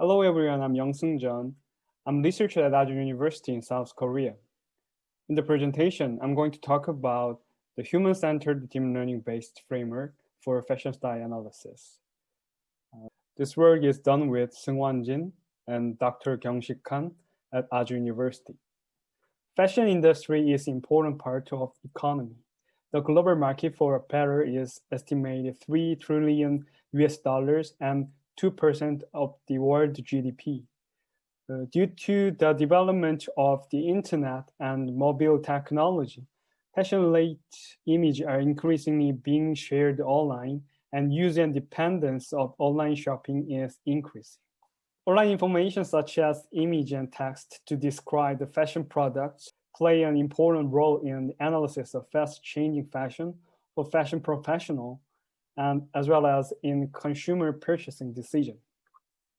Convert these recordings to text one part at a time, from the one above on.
Hello everyone, I'm Young Seung Jeon. I'm researcher at Daejeon University in South Korea. In the presentation, I'm going to talk about the human-centered deep learning-based framework for fashion style analysis. Uh, this work is done with Seungwan Jin and Dr. Kyung-Sik Han at Daejeon University. Fashion industry is important part of economy. The global market for apparel is estimated 3 trillion US dollars and 2% of the world GDP. Uh, due to the development of the internet and mobile technology, fashion-related images are increasingly being shared online and user dependence of online shopping is increasing. Online information such as image and text to describe the fashion products play an important role in the analysis of fast-changing fashion for fashion professional and as well as in consumer purchasing decision.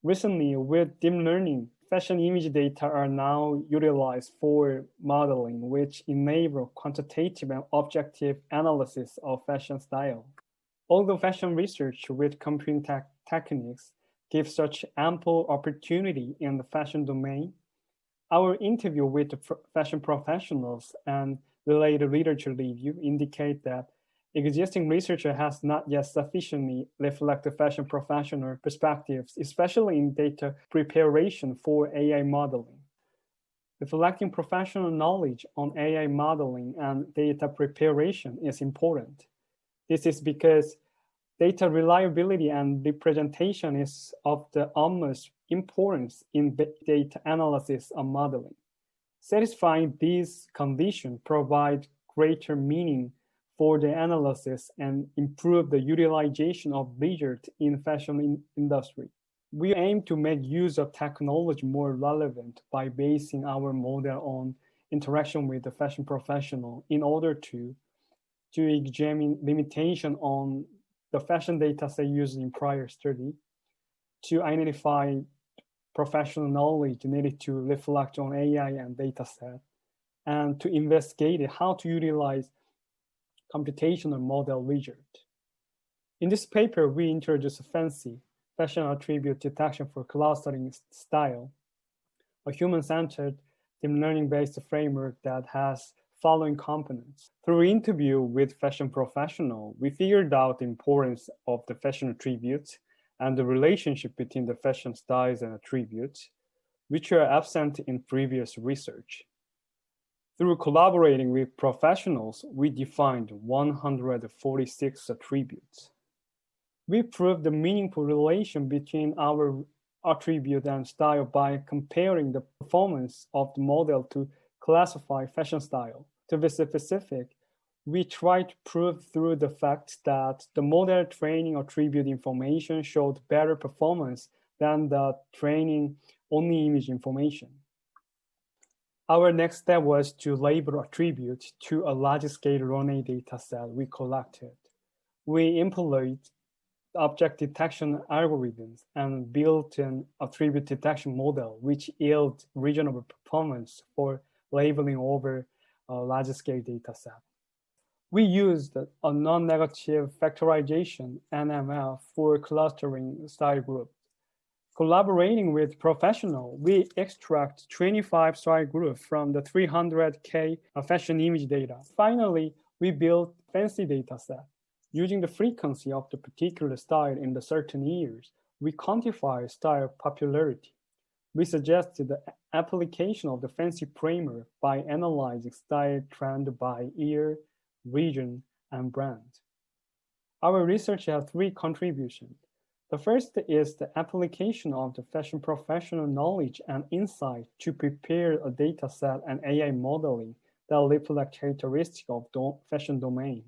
Recently, with deep learning, fashion image data are now utilized for modeling, which enable quantitative and objective analysis of fashion style. Although fashion research with computing te techniques gives such ample opportunity in the fashion domain, our interview with fashion professionals and related literature review indicate that existing research has not yet sufficiently reflected fashion professional perspectives, especially in data preparation for AI modeling. Reflecting professional knowledge on AI modeling and data preparation is important. This is because data reliability and representation is of the utmost importance in data analysis and modeling. Satisfying these conditions provide greater meaning for the analysis and improve the utilization of results in fashion in industry. We aim to make use of technology more relevant by basing our model on interaction with the fashion professional in order to, to examine limitation on the fashion data set used in prior study, to identify professional knowledge needed to reflect on AI and data set, and to investigate how to utilize computational model wizard. In this paper, we introduce a FANCY, Fashion Attribute Detection for Clustering Style, a human-centered deep learning-based framework that has following components. Through interview with fashion professional, we figured out the importance of the fashion attributes and the relationship between the fashion styles and attributes, which are absent in previous research. Through collaborating with professionals, we defined 146 attributes. We proved the meaningful relation between our attribute and style by comparing the performance of the model to classify fashion style. To be specific, we tried to prove through the fact that the model training attribute information showed better performance than the training only image information. Our next step was to label attributes to a large-scale runway data set we collected. We employed object detection algorithms and built an attribute detection model, which yield reasonable performance for labeling over a large-scale data set. We used a non-negative factorization NML for clustering style groups Collaborating with professional, we extract 25 style groups from the 300K fashion image data. Finally, we build fancy data set. Using the frequency of the particular style in the certain years, we quantify style popularity. We suggested the application of the fancy primer by analyzing style trend by year, region, and brand. Our research has three contributions. The first is the application of the fashion professional knowledge and insight to prepare a data set and AI modeling that reflect characteristics of the fashion domain.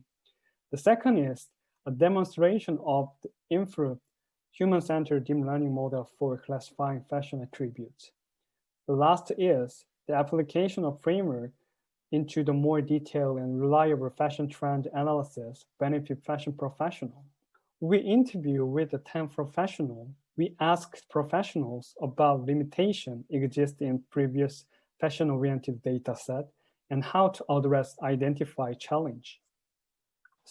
The second is a demonstration of the improved human-centered deep learning model for classifying fashion attributes. The last is the application of framework into the more detailed and reliable fashion trend analysis benefit fashion professionals we interview with the 10 professional. We asked professionals about limitation existing in previous fashion-oriented data set and how to address identify challenge.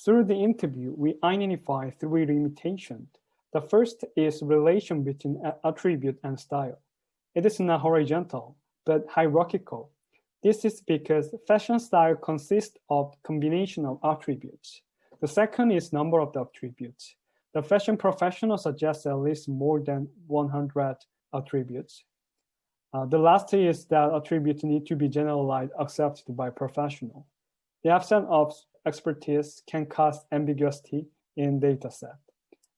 Through the interview, we identify three limitations. The first is relation between attribute and style. It is not horizontal, but hierarchical. This is because fashion style consists of combination of attributes. The second is number of the attributes. The fashion professional suggests at least more than 100 attributes. Uh, the last is that attributes need to be generalized accepted by professional. The absence of expertise can cause ambiguity in dataset.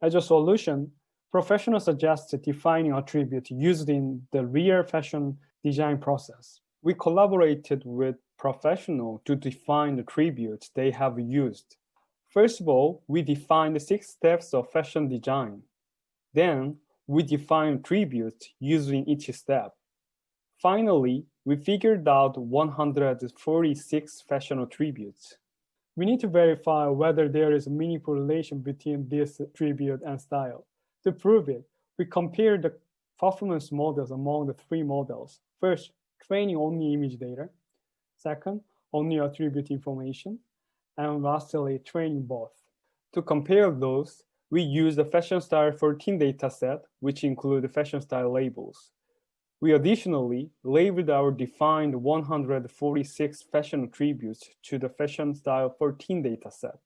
As a solution, professional suggests defining attributes used in the real fashion design process. We collaborated with professional to define the attributes they have used. First of all, we define the six steps of fashion design. Then, we define tributes using each step. Finally, we figured out 146 fashion attributes. We need to verify whether there is a meaningful relation between this attribute and style. To prove it, we compared the performance models among the three models. First, training only image data. Second, only attribute information. And lastly, training both. To compare those, we use the Fashion Style 14 dataset, which include fashion style labels. We additionally labeled our defined 146 fashion attributes to the Fashion Style 14 dataset.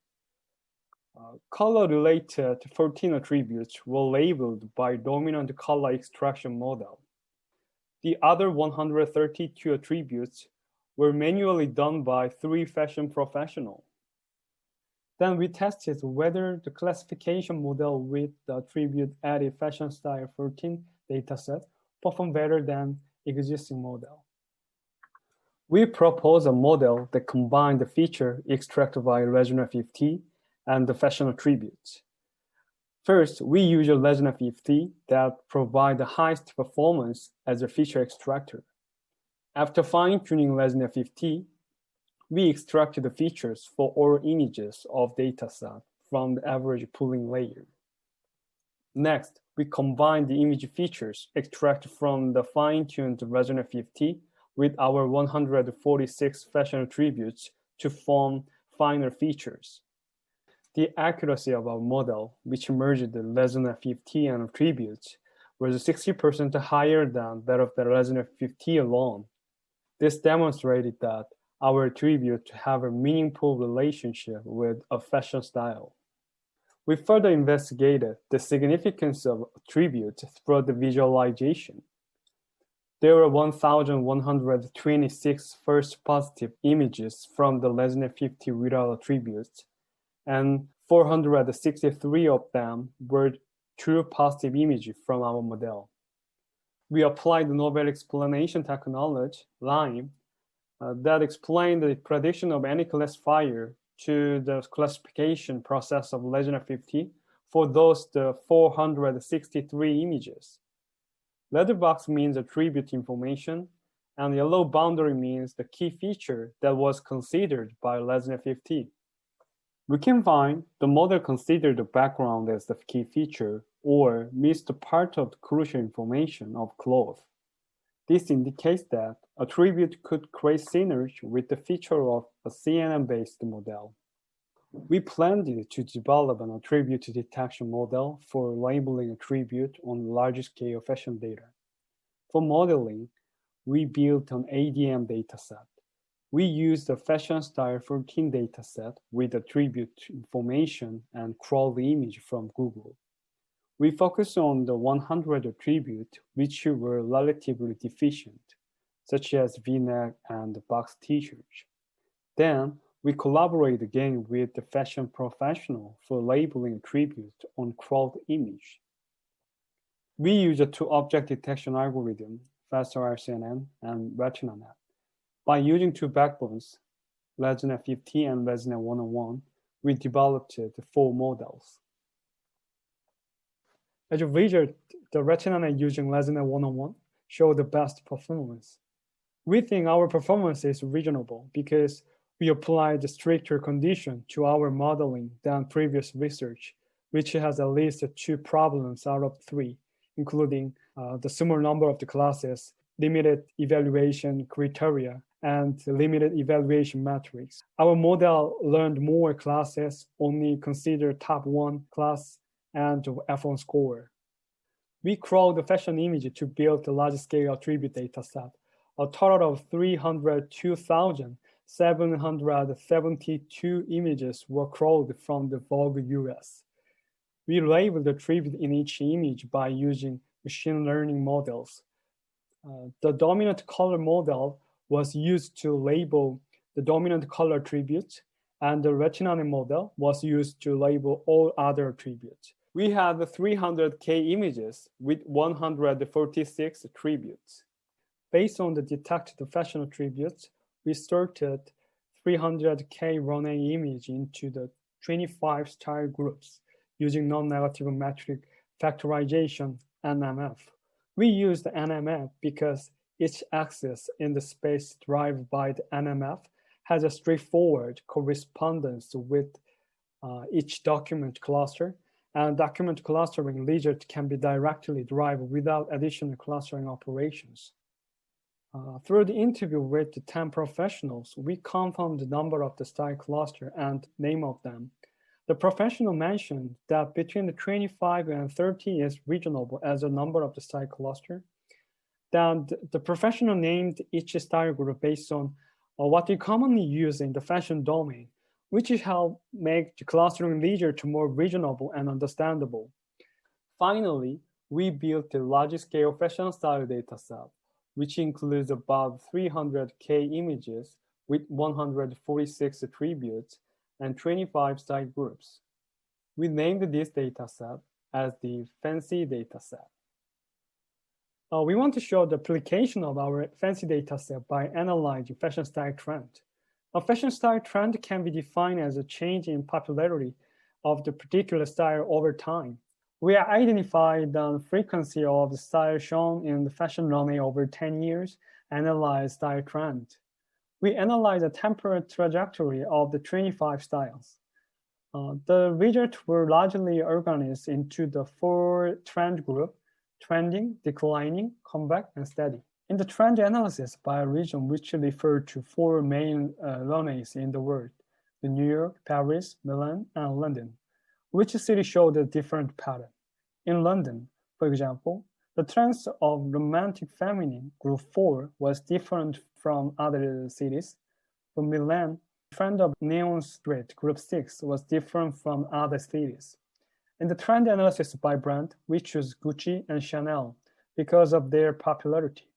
Uh, color-related 14 attributes were labeled by dominant color extraction model. The other 132 attributes were manually done by three fashion professionals. Then we tested whether the classification model with the attribute added fashion style 14 dataset perform better than existing model. We propose a model that combines the feature extracted by ResNet 50 and the fashion attributes. First, we use ResNet 50 that provide the highest performance as a feature extractor. After fine-tuning ResNet 50, we extracted the features for all images of dataset from the average pooling layer. Next, we combine the image features extracted from the fine-tuned ResNet 50 with our 146 fashion attributes to form finer features. The accuracy of our model, which merged the ResNet 50 and attributes, was 60% higher than that of the ResNet 50 alone. This demonstrated that our attribute to have a meaningful relationship with a fashion style. We further investigated the significance of attributes through the visualization. There were 1,126 false positive images from the ResNet 50 without attributes, and 463 of them were true positive images from our model. We applied the novel explanation technology, LIME, uh, that explained the prediction of any classifier to the classification process of ResNet 50 for those the 463 images. Letterbox means attribute information, and yellow boundary means the key feature that was considered by ResNet 50. We can find the model considered the background as the key feature or missed part of the crucial information of cloth. This indicates that attribute could create synergy with the feature of a CNN-based model. We planned to develop an attribute detection model for labeling attribute on large scale fashion data. For modeling, we built an ADM dataset. We used the fashion style 14 dataset with attribute information and crawled image from Google. We focused on the 100 attributes which were relatively deficient, such as v-neck and box t-shirts. Then we collaborate again with the fashion professional for labeling attributes on crawled image. We use a two-object detection algorithm, FastRCNN and RetinaNet. By using two backbones, ResNet 50 and ResNet 101, we developed the four models. As a result, the RetinaNet using ResNet 101 show the best performance. We think our performance is reasonable because we applied a stricter condition to our modeling than previous research, which has at least two problems out of three, including uh, the small number of the classes, limited evaluation criteria, and limited evaluation metrics. Our model learned more classes, only consider top one class and iPhone score. We crawled the fashion image to build a large-scale attribute dataset. A total of 302,772 images were crawled from the Vogue US. We labeled the attribute in each image by using machine learning models. Uh, the dominant color model was used to label the dominant color attribute, and the RetinaNet model was used to label all other attributes. We had 300K images with 146 attributes. Based on the detected fashion attributes, we sorted 300K runway image into the 25 style groups using non-negative matrix factorization, NMF. We used NMF because each axis in the space derived by the NMF has a straightforward correspondence with uh, each document cluster, and document clustering legit can be directly derived without additional clustering operations. Uh, through the interview with the 10 professionals, we confirmed the number of the style cluster and name of them. The professional mentioned that between the 25 and 30 is reasonable as a number of the style cluster. Then the professional named each style group based on or what we commonly use in the fashion domain, which help make the clustering easier to more reasonable and understandable. Finally, we built a large-scale fashion style dataset, which includes about 300K images with 146 attributes and 25 style groups. We named this dataset as the fancy dataset. Uh, we want to show the application of our fancy data set by analyzing fashion style trend. A fashion style trend can be defined as a change in popularity of the particular style over time. We identified the frequency of the style shown in the fashion runway over 10 years, analyze style trend. We analyze the temporal trajectory of the 25 styles. Uh, the results were largely organized into the four trend group trending, declining, comeback, and steady. In the trend analysis by region, which refer to four main uh, runways in the world, the New York, Paris, Milan, and London, which city showed a different pattern. In London, for example, the trends of romantic feminine group 4 was different from other cities. For Milan, trend of neon street group 6 was different from other cities. In the trend analysis by brand, we choose Gucci and Chanel because of their popularity.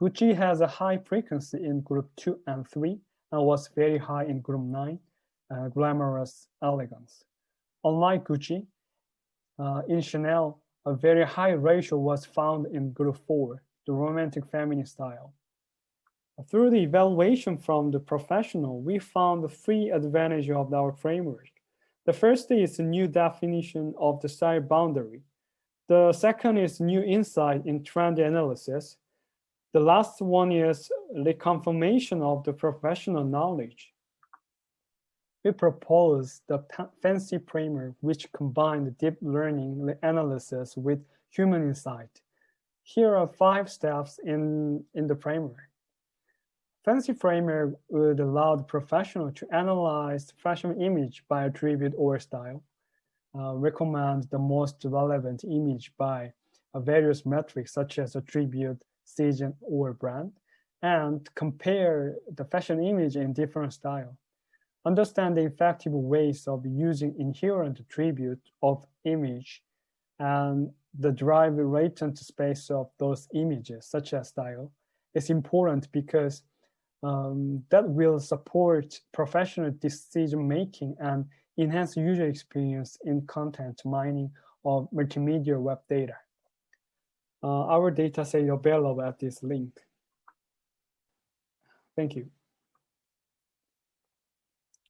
Gucci has a high frequency in group 2 and 3 and was very high in group 9, uh, glamorous elegance. Unlike Gucci, uh, in Chanel, a very high ratio was found in group 4, the romantic feminine style. Through the evaluation from the professional, we found the three advantages of our framework. The first is a new definition of the style boundary. The second is new insight in trend analysis. The last one is the confirmation of the professional knowledge. We propose the fancy primer, which combined deep learning analysis with human insight. Here are five steps in, in the primer. Fancy Framer would allow the professional to analyze the fashion image by attribute or style, uh, recommend the most relevant image by various metrics such as attribute, season, or brand, and compare the fashion image in different style. Understand the effective ways of using inherent attribute of image and the drive latent space of those images, such as style, is important because um, that will support professional decision making and enhance user experience in content mining of multimedia web data. Uh, our data set available at this link. Thank you.